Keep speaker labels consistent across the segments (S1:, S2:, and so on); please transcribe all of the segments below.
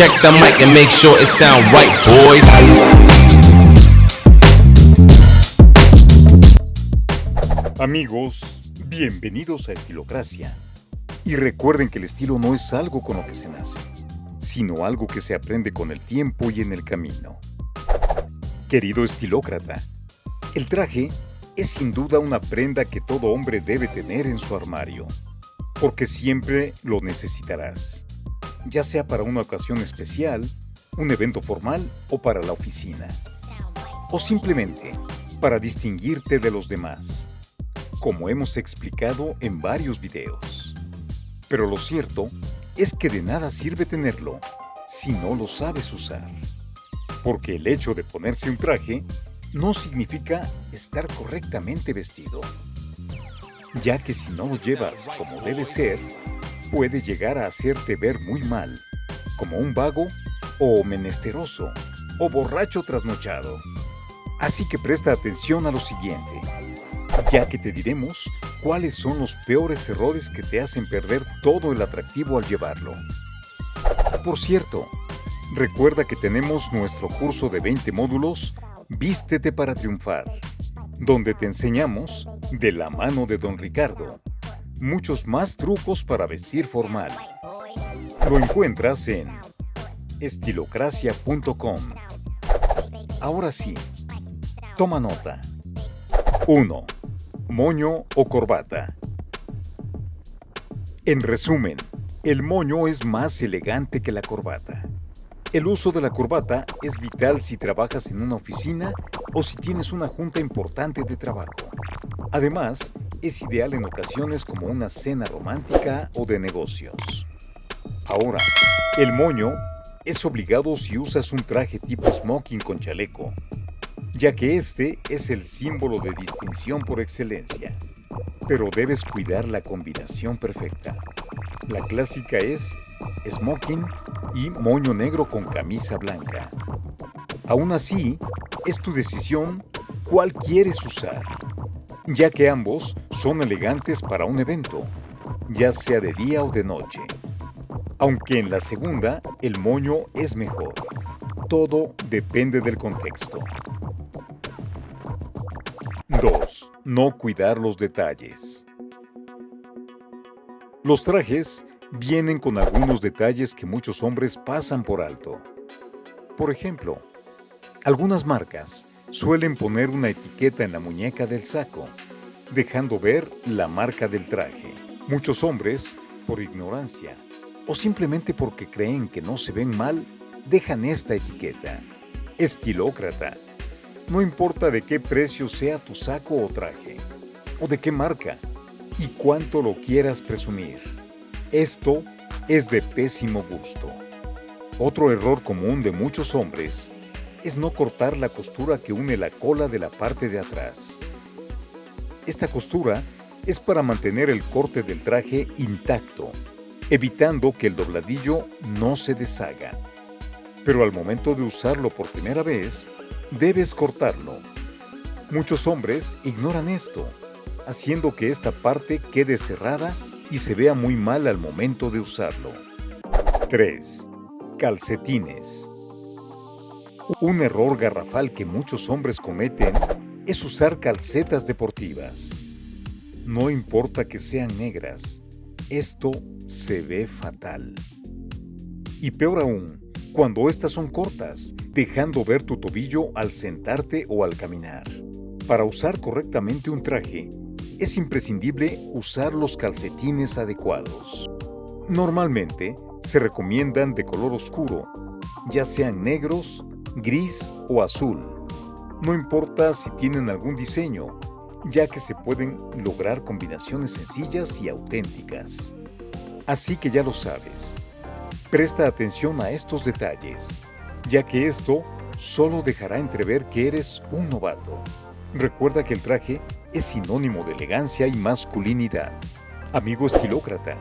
S1: check the mic and make sure it sound right, boys.
S2: Amigos, bienvenidos a Estilocracia. Y recuerden que el estilo no es algo con lo que se nace, sino algo que se aprende con el tiempo y en el camino. Querido estilócrata, el traje es sin duda una prenda que todo hombre debe tener en su armario, porque siempre lo necesitarás, ya sea para una ocasión especial, un evento formal o para la oficina, o simplemente para distinguirte de los demás, como hemos explicado en varios videos. Pero lo cierto es que de nada sirve tenerlo si no lo sabes usar, porque el hecho de ponerse un traje no significa estar correctamente vestido, ya que si no lo llevas como debe ser, puede llegar a hacerte ver muy mal, como un vago o menesteroso o borracho trasnochado. Así que presta atención a lo siguiente, ya que te diremos cuáles son los peores errores que te hacen perder todo el atractivo al llevarlo. Por cierto, recuerda que tenemos nuestro curso de 20 módulos Vístete para triunfar, donde te enseñamos, de la mano de Don Ricardo, muchos más trucos para vestir formal. Lo encuentras en estilocracia.com. Ahora sí, toma nota. 1. Moño o corbata. En resumen, el moño es más elegante que la corbata. El uso de la corbata es vital si trabajas en una oficina o si tienes una junta importante de trabajo. Además, es ideal en ocasiones como una cena romántica o de negocios. Ahora, el moño es obligado si usas un traje tipo smoking con chaleco, ya que este es el símbolo de distinción por excelencia. Pero debes cuidar la combinación perfecta. La clásica es smoking y moño negro con camisa blanca. Aún así, es tu decisión cuál quieres usar, ya que ambos son elegantes para un evento, ya sea de día o de noche. Aunque en la segunda, el moño es mejor. Todo depende del contexto. 2. No cuidar los detalles. Los trajes vienen con algunos detalles que muchos hombres pasan por alto. Por ejemplo, algunas marcas suelen poner una etiqueta en la muñeca del saco, dejando ver la marca del traje. Muchos hombres, por ignorancia o simplemente porque creen que no se ven mal, dejan esta etiqueta. Estilócrata. No importa de qué precio sea tu saco o traje, o de qué marca, y cuánto lo quieras presumir. Esto es de pésimo gusto. Otro error común de muchos hombres es no cortar la costura que une la cola de la parte de atrás. Esta costura es para mantener el corte del traje intacto, evitando que el dobladillo no se deshaga. Pero al momento de usarlo por primera vez, debes cortarlo. Muchos hombres ignoran esto, haciendo que esta parte quede cerrada y se vea muy mal al momento de usarlo. 3. Calcetines. Un error garrafal que muchos hombres cometen es usar calcetas deportivas. No importa que sean negras, esto se ve fatal. Y peor aún, cuando estas son cortas, dejando ver tu tobillo al sentarte o al caminar. Para usar correctamente un traje, es imprescindible usar los calcetines adecuados. Normalmente se recomiendan de color oscuro, ya sean negros, gris o azul. No importa si tienen algún diseño, ya que se pueden lograr combinaciones sencillas y auténticas. Así que ya lo sabes. Presta atención a estos detalles, ya que esto solo dejará entrever que eres un novato. Recuerda que el traje es sinónimo de elegancia y masculinidad. Amigo estilócrata,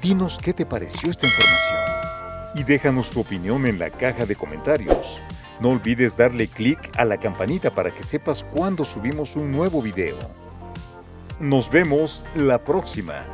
S2: dinos qué te pareció esta información y déjanos tu opinión en la caja de comentarios. No olvides darle clic a la campanita para que sepas cuando subimos un nuevo video. Nos vemos la próxima.